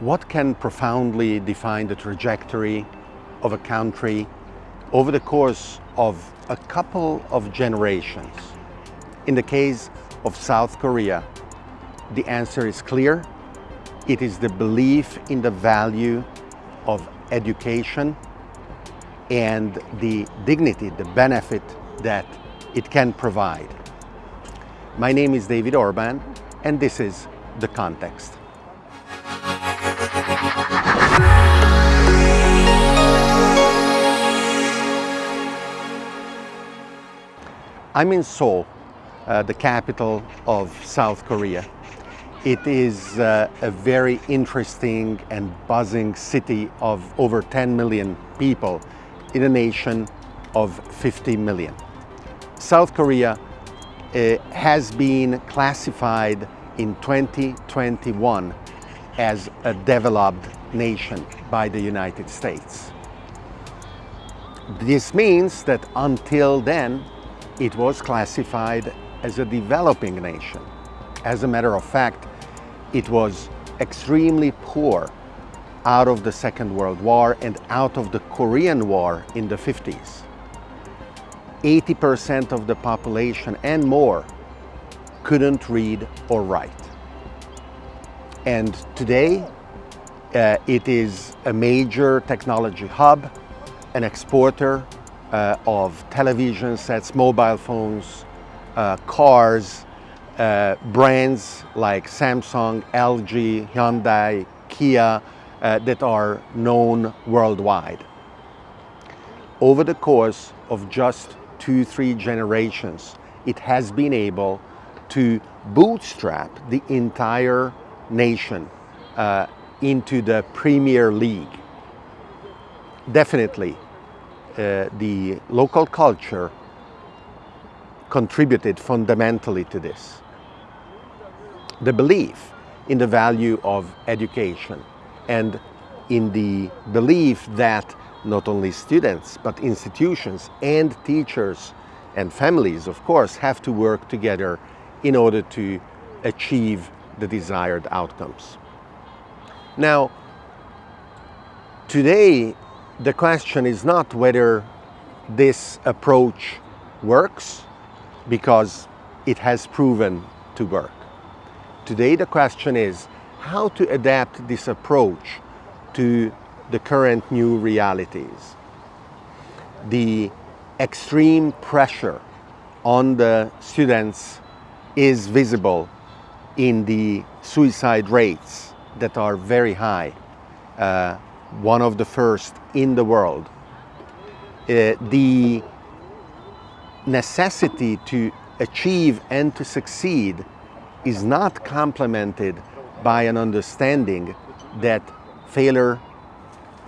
what can profoundly define the trajectory of a country over the course of a couple of generations? In the case of South Korea, the answer is clear. It is the belief in the value of education and the dignity, the benefit that it can provide. My name is David Orban and this is The Context. I'm in Seoul, uh, the capital of South Korea. It is uh, a very interesting and buzzing city of over 10 million people in a nation of 50 million. South Korea uh, has been classified in 2021 as a developed nation by the United States. This means that until then, it was classified as a developing nation. As a matter of fact, it was extremely poor out of the Second World War and out of the Korean War in the 50s. 80% of the population and more couldn't read or write. And today, uh, it is a major technology hub, an exporter uh, of television sets, mobile phones, uh, cars, uh, brands like Samsung, LG, Hyundai, Kia uh, that are known worldwide. Over the course of just two, three generations, it has been able to bootstrap the entire nation uh, into the Premier League. Definitely, uh, the local culture contributed fundamentally to this. The belief in the value of education and in the belief that not only students but institutions and teachers and families of course have to work together in order to achieve the desired outcomes. Now today the question is not whether this approach works because it has proven to work. Today the question is how to adapt this approach to the current new realities. The extreme pressure on the students is visible in the suicide rates that are very high. Uh, one of the first in the world. Uh, the necessity to achieve and to succeed is not complemented by an understanding that failure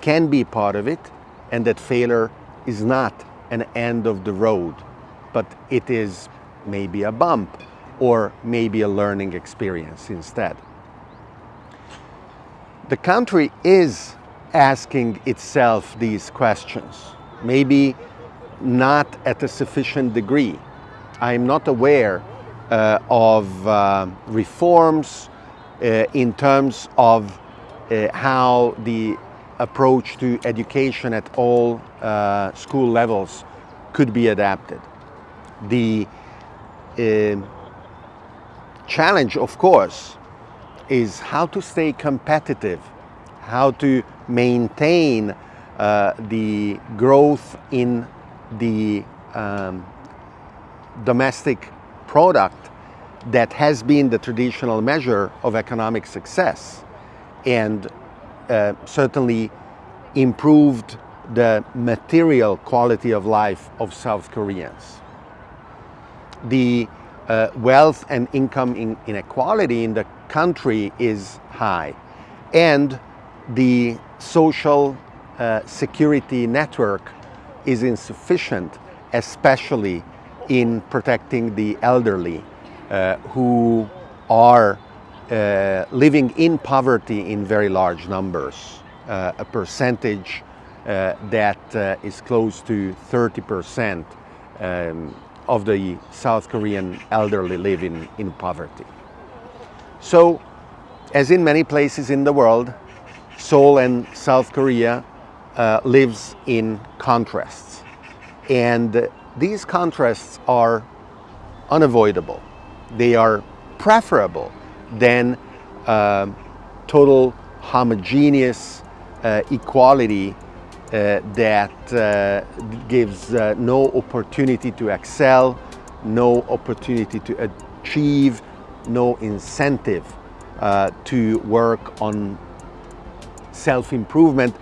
can be part of it and that failure is not an end of the road, but it is maybe a bump or maybe a learning experience instead. The country is asking itself these questions. Maybe not at a sufficient degree. I'm not aware uh, of uh, reforms uh, in terms of uh, how the approach to education at all uh, school levels could be adapted. The uh, challenge, of course, is how to stay competitive, how to maintain uh, the growth in the um, domestic product that has been the traditional measure of economic success and uh, certainly improved the material quality of life of South Koreans. The uh, wealth and income in inequality in the country is high and the social uh, security network is insufficient, especially in protecting the elderly uh, who are uh, living in poverty in very large numbers, uh, a percentage uh, that uh, is close to 30% um, of the South Korean elderly live in, in poverty. So, as in many places in the world, Seoul and South Korea uh, lives in contrasts. And these contrasts are unavoidable. They are preferable than uh, total homogeneous uh, equality uh, that uh, gives uh, no opportunity to excel, no opportunity to achieve, no incentive uh, to work on self-improvement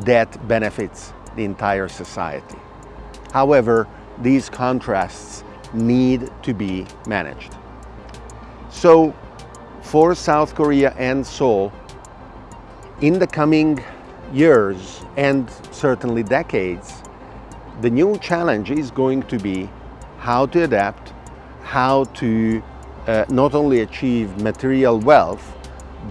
that benefits the entire society. However, these contrasts need to be managed. So for South Korea and Seoul, in the coming years and certainly decades, the new challenge is going to be how to adapt, how to uh, not only achieve material wealth,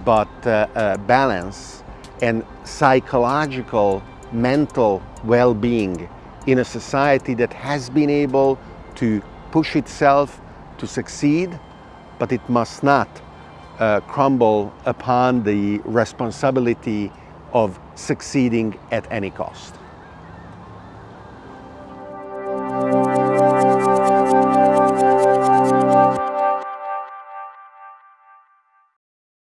but uh, uh, balance and psychological, mental well-being in a society that has been able to push itself to succeed, but it must not uh, crumble upon the responsibility of succeeding at any cost.